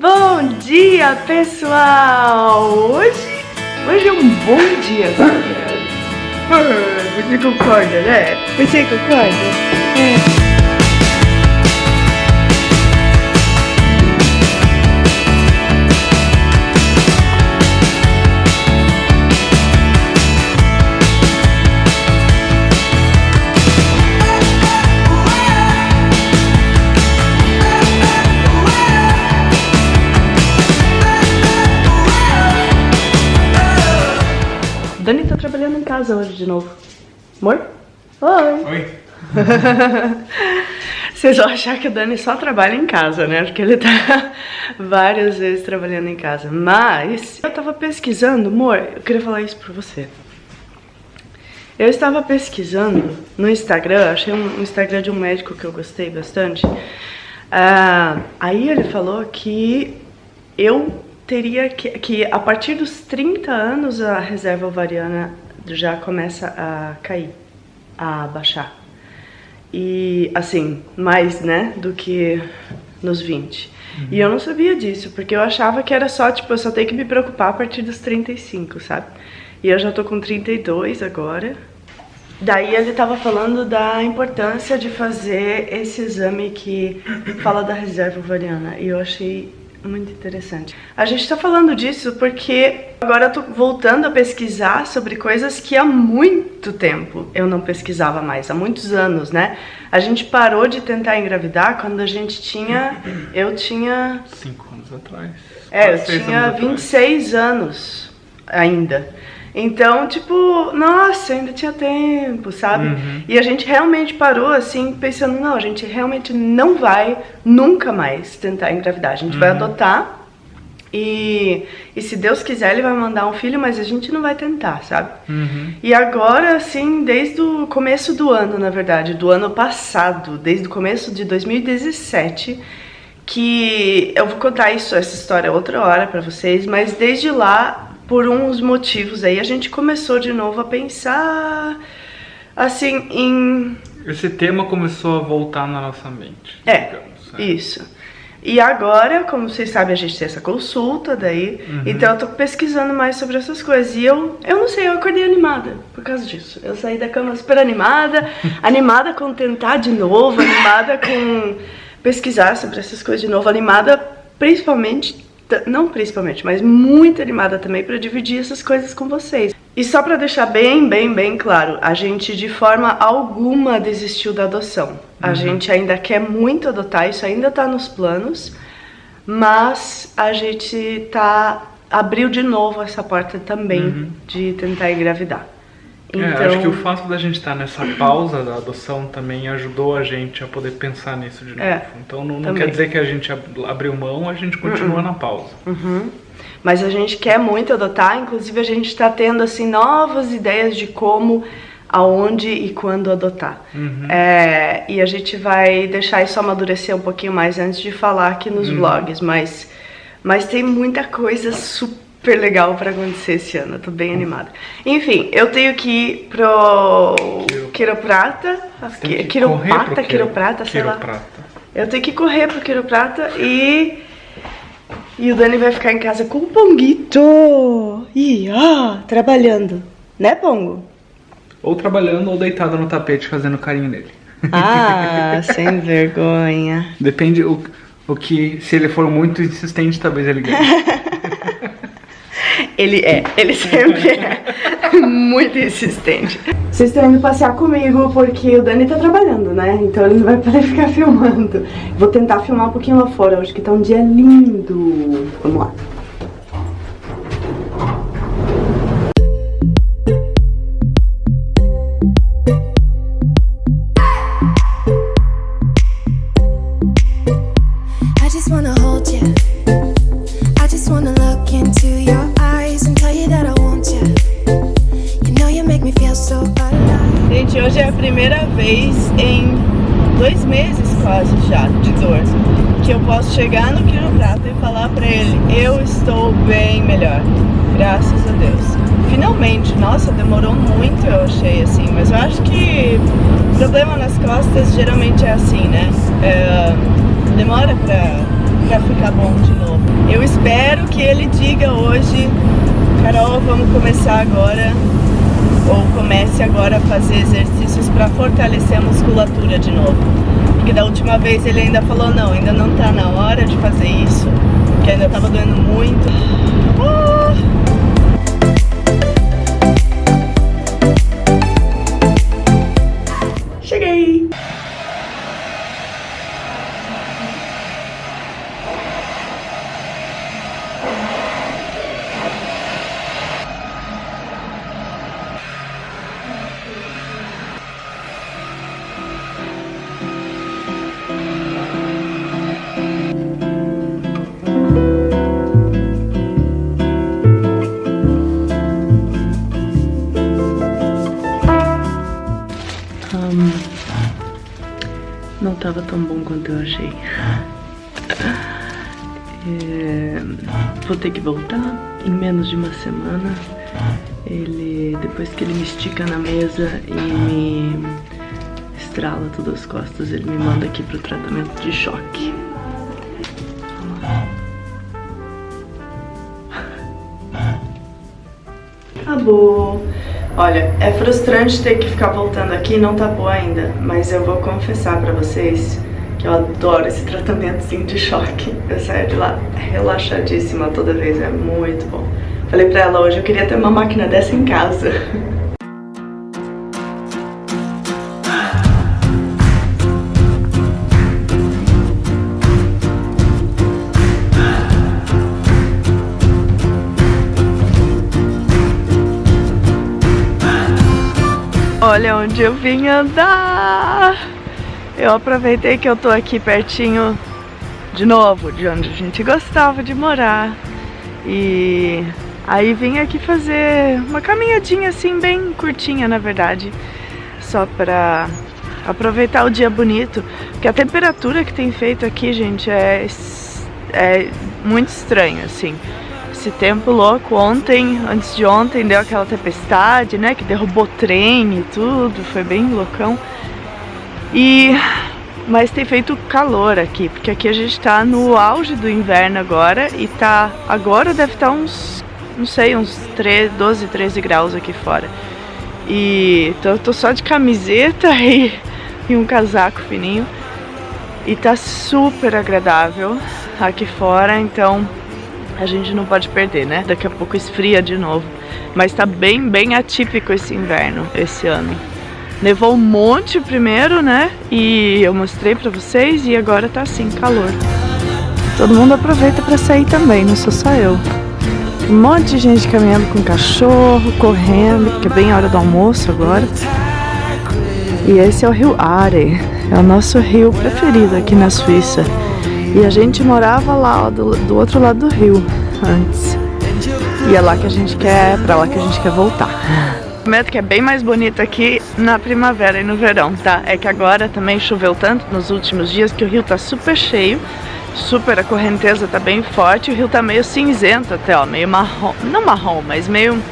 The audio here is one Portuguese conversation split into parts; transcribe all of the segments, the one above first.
Bom dia, pessoal! Hoje, hoje é um bom dia, ah, Você concorda, né? Você concorda? É. casa hoje de novo. Amor? Oi! Oi! Vocês vão achar que o Dani só trabalha em casa, né? Porque ele tá várias vezes trabalhando em casa. Mas eu tava pesquisando, amor, eu queria falar isso pra você. Eu estava pesquisando no Instagram, achei um Instagram de um médico que eu gostei bastante. Uh, aí ele falou que eu teria que, que a partir dos 30 anos a reserva ovariana já começa a cair, a baixar. E assim, mais, né, do que nos 20. Uhum. E eu não sabia disso, porque eu achava que era só, tipo, eu só tenho que me preocupar a partir dos 35, sabe? E eu já tô com 32 agora. Daí ele tava falando da importância de fazer esse exame que fala da reserva ovariana. E eu achei muito interessante. A gente está falando disso porque agora eu tô voltando a pesquisar sobre coisas que há muito tempo eu não pesquisava mais, há muitos anos, né? A gente parou de tentar engravidar quando a gente tinha... Eu tinha... Cinco anos atrás. É, eu tinha 26 atrás. anos ainda. Então, tipo, nossa, ainda tinha tempo, sabe? Uhum. E a gente realmente parou assim, pensando, não, a gente realmente não vai nunca mais tentar engravidar. A gente uhum. vai adotar e, e se Deus quiser, ele vai mandar um filho, mas a gente não vai tentar, sabe? Uhum. E agora, assim, desde o começo do ano, na verdade, do ano passado, desde o começo de 2017, que eu vou contar isso, essa história outra hora pra vocês, mas desde lá por uns motivos aí, a gente começou de novo a pensar, assim, em... Esse tema começou a voltar na nossa mente. É, digamos, é. isso. E agora, como vocês sabem, a gente tem essa consulta daí, uhum. então eu tô pesquisando mais sobre essas coisas. E eu, eu não sei, eu acordei animada por causa disso. Eu saí da cama super animada, animada com tentar de novo, animada com pesquisar sobre essas coisas de novo, animada principalmente não principalmente, mas muito animada também para dividir essas coisas com vocês. E só para deixar bem, bem, bem claro, a gente de forma alguma desistiu da adoção. A uhum. gente ainda quer muito adotar, isso ainda tá nos planos, mas a gente tá abriu de novo essa porta também uhum. de tentar engravidar. Então... É, acho que o fato da gente estar nessa pausa da adoção também ajudou a gente a poder pensar nisso de novo. É, então não, não quer dizer que a gente abriu mão, a gente continua uhum. na pausa. Uhum. Mas a gente quer muito adotar, inclusive a gente está tendo assim novas ideias de como, aonde e quando adotar. Uhum. É, e a gente vai deixar isso amadurecer um pouquinho mais antes de falar aqui nos uhum. vlogs, mas, mas tem muita coisa super super legal pra acontecer esse ano, eu tô bem animada. Enfim, eu tenho que ir pro quiroprata, quiropata, quiroprata, sei lá. Eu tenho que correr pro quiroprata e... E o Dani vai ficar em casa com o Ponguito. E ó, trabalhando. Né, Pongo? Ou trabalhando ou deitado no tapete fazendo carinho nele. Ah, sem vergonha. Depende o, o que... Se ele for muito insistente, talvez ele ganhe. Ele é, ele sempre é muito insistente. Vocês estão indo passear comigo porque o Dani tá trabalhando, né? Então ele não vai poder ficar filmando. Vou tentar filmar um pouquinho lá fora, hoje que tá um dia lindo. Vamos lá. Chegar no quiroprata e falar pra ele, eu estou bem melhor, graças a Deus. Finalmente, nossa, demorou muito eu achei assim, mas eu acho que problema nas costas geralmente é assim, né? É, demora pra, pra ficar bom de novo. espero que ele diga hoje, Carol, vamos começar agora, ou comece agora a fazer exercícios para fortalecer a musculatura de novo. Porque da última vez ele ainda falou, não, ainda não tá na hora de fazer isso, que ainda tava doendo muito. Ah! Tava tão bom quanto eu achei. É, vou ter que voltar em menos de uma semana. Ele, depois que ele me estica na mesa e me estrala todas as costas, ele me manda aqui pro tratamento de choque. Acabou. Olha, é frustrante ter que ficar voltando aqui, não tá boa ainda, mas eu vou confessar pra vocês que eu adoro esse tratamentzinho de choque. Eu saio de lá relaxadíssima toda vez, é muito bom. Falei pra ela hoje, eu queria ter uma máquina dessa em casa. Olha onde eu vim andar. Eu aproveitei que eu tô aqui pertinho de novo, de onde a gente gostava de morar. E aí vim aqui fazer uma caminhadinha assim, bem curtinha na verdade. Só pra aproveitar o dia bonito. Porque a temperatura que tem feito aqui, gente, é, é muito estranho, assim esse tempo louco. Ontem, antes de ontem, deu aquela tempestade, né? Que derrubou trem e tudo, foi bem loucão. E... Mas tem feito calor aqui, porque aqui a gente tá no auge do inverno agora e tá... Agora deve estar tá uns, não sei, uns 13, 12, 13 graus aqui fora. E eu tô só de camiseta e, e um casaco fininho. E tá super agradável aqui fora, então a gente não pode perder, né? Daqui a pouco esfria de novo. Mas tá bem, bem atípico esse inverno, esse ano. Nevou um monte primeiro, né? E eu mostrei pra vocês e agora tá assim, calor. Todo mundo aproveita pra sair também, não sou só eu. Um monte de gente caminhando com cachorro, correndo, porque é bem a hora do almoço agora. E esse é o rio Are, é o nosso rio preferido aqui na Suíça. E a gente morava lá ó, do, do outro lado do rio antes. E é lá que a gente quer, pra lá que a gente quer voltar. Prometo que é bem mais bonito aqui na primavera e no verão, tá? É que agora também choveu tanto nos últimos dias que o rio tá super cheio, super, a correnteza tá bem forte, o rio tá meio cinzento até, ó, meio marrom, não marrom, mas meio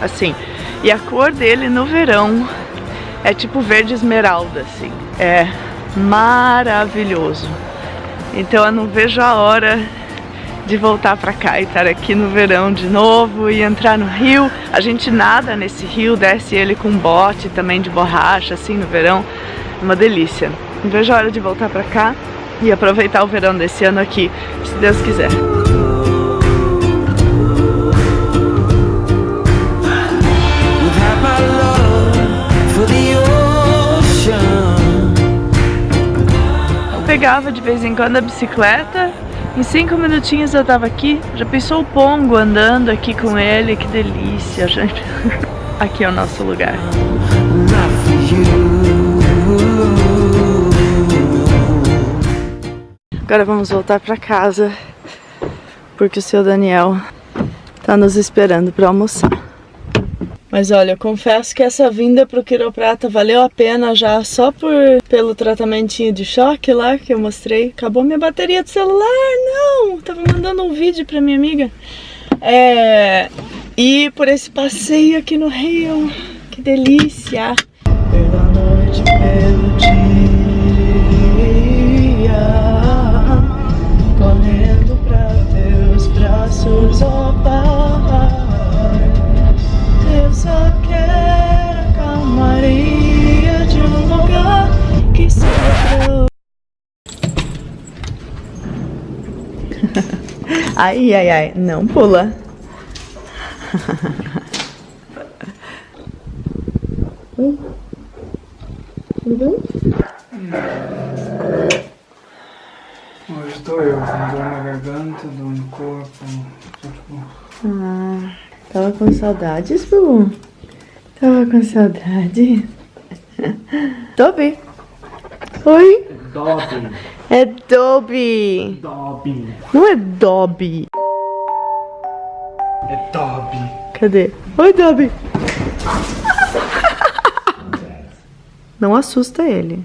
assim. E a cor dele no verão é tipo verde esmeralda, assim, é maravilhoso. Então eu não vejo a hora de voltar pra cá e estar aqui no verão de novo e entrar no rio. A gente nada nesse rio, desce ele com bote também de borracha, assim, no verão. Uma delícia. Não vejo a hora de voltar pra cá e aproveitar o verão desse ano aqui, se Deus quiser. Pegava de vez em quando a bicicleta. Em cinco minutinhos eu tava aqui. Já pensou o Pongo andando aqui com ele? Que delícia, gente. Aqui é o nosso lugar. Agora vamos voltar pra casa. Porque o seu Daniel tá nos esperando pra almoçar. Mas olha, confesso que essa vinda pro quiroprata valeu a pena já só por pelo tratamentinho de choque lá que eu mostrei. Acabou minha bateria do celular, não! Tava mandando um vídeo pra minha amiga. É... E por esse passeio aqui no Rio. Que delícia! Pela noite, pelo dia Correndo pra teus Ai, ai, ai. Não pula. Oi? Tudo bem? Hoje estou eu, com dor na garganta, dor no corpo. Tipo... Ah, tava com saudades, Bu? Tava com saudade? Dobby. Oi? Dobby. É Dobby. Dobby. Não é Dobby. É Dobby. Cadê? Oi, Dobby. Não assusta ele.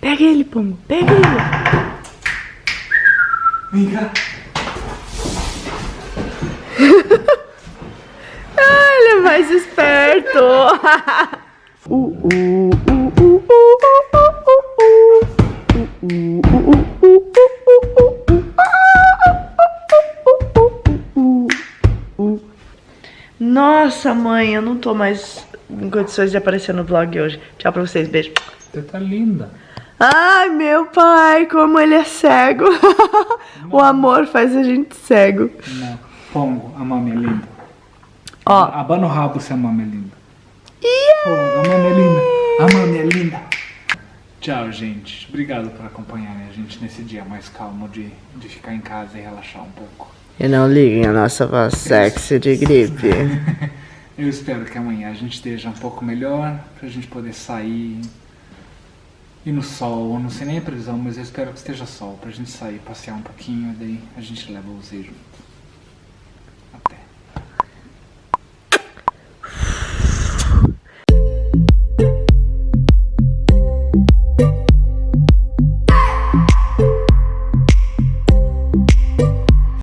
Pega ele, Pombo. Pega ele. Vem cá. ah, ele é mais esperto. uh, uh, uh, uh, Nossa, mãe, eu não tô mais em condições de aparecer no vlog hoje. Tchau pra vocês, beijo. Você tá linda. Ai, meu pai, como ele é cego. o amor faz a gente cego. Não. Pongo, a mami é linda. Ó. Abana o rabo se a mami é linda. Yeah. A mami é linda. A mami é linda. Tchau, gente. Obrigado por acompanharem a gente nesse dia mais calmo de, de ficar em casa e relaxar um pouco. E não liguem a nossa voz sexy de gripe. Eu espero que amanhã a gente esteja um pouco melhor, pra gente poder sair, ir no sol, não sei nem a previsão, mas eu espero que esteja sol, pra gente sair, passear um pouquinho, daí a gente leva o Z junto.